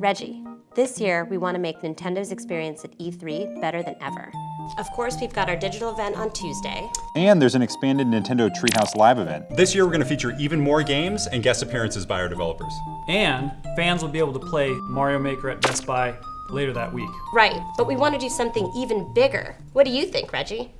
Reggie, this year we want to make Nintendo's experience at E3 better than ever. Of course, we've got our digital event on Tuesday. And there's an expanded Nintendo Treehouse Live event. This year we're going to feature even more games and guest appearances by our developers. And fans will be able to play Mario Maker at Best Buy later that week. Right, but we want to do something even bigger. What do you think, Reggie?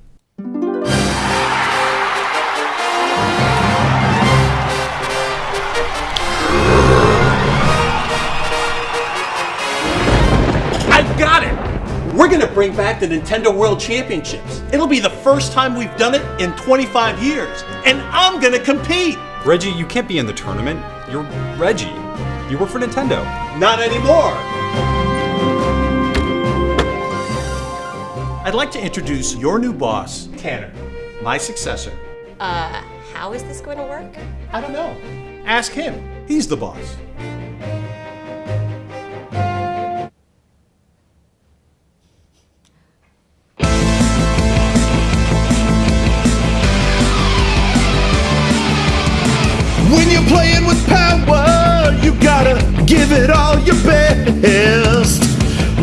We're gonna bring back the Nintendo World Championships. It'll be the first time we've done it in 25 years, and I'm gonna compete! Reggie, you can't be in the tournament. You're Reggie. You work for Nintendo. Not anymore! I'd like to introduce your new boss, Tanner, my successor. Uh, how is this going to work? I don't know. Ask him. He's the boss. When you're playing with power, you gotta give it all your best.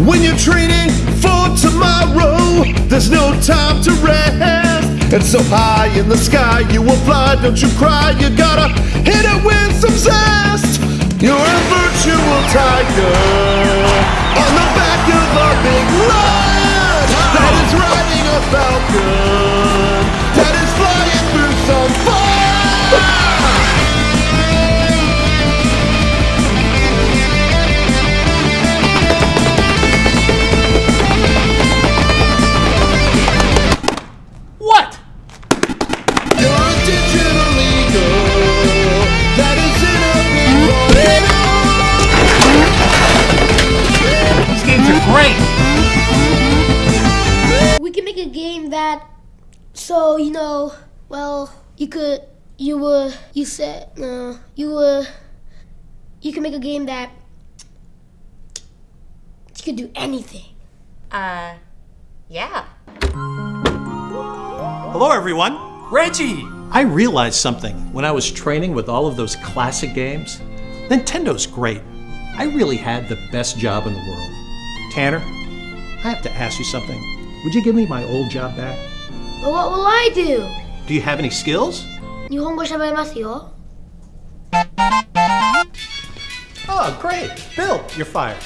When you're training for tomorrow, there's no time to rest. And so high in the sky, you will fly, don't you cry, you gotta hit it with some zest. You're a virtual tiger a game that, so you know, well, you could, you were, you said, no, you were, you can make a game that you could do anything. Uh, yeah. Hello, everyone. Reggie! I realized something when I was training with all of those classic games. Nintendo's great. I really had the best job in the world. Tanner, I have to ask you something. Would you give me my old job back? But what will I do? Do you have any skills? Nihongo shaberemasu Oh, great. Bill, you're fired.